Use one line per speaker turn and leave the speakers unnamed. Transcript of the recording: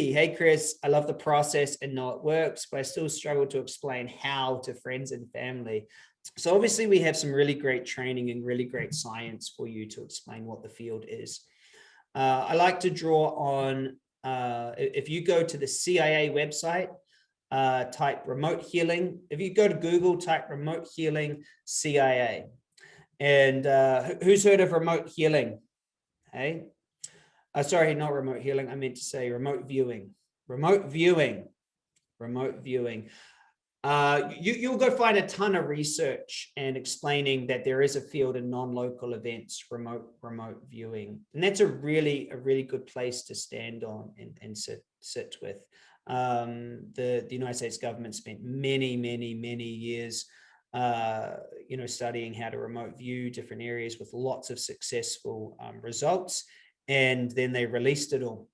Vicky, hey Chris, I love the process and know it works, but I still struggle to explain how to friends and family. So obviously we have some really great training and really great science for you to explain what the field is. Uh, I like to draw on, uh, if you go to the CIA website, uh, type remote healing. If you go to Google, type remote healing CIA. And uh, who's heard of remote healing? Hey, uh, sorry, not remote healing. I meant to say remote viewing, remote viewing, remote viewing. Uh, you, you'll go find a ton of research and explaining that there is a field in non-local events, remote remote viewing. And that's a really, a really good place to stand on and, and sit, sit with. Um, the, the United States government spent many, many, many years uh, you know, studying how to remote view different areas with lots of successful um, results. And then they released it all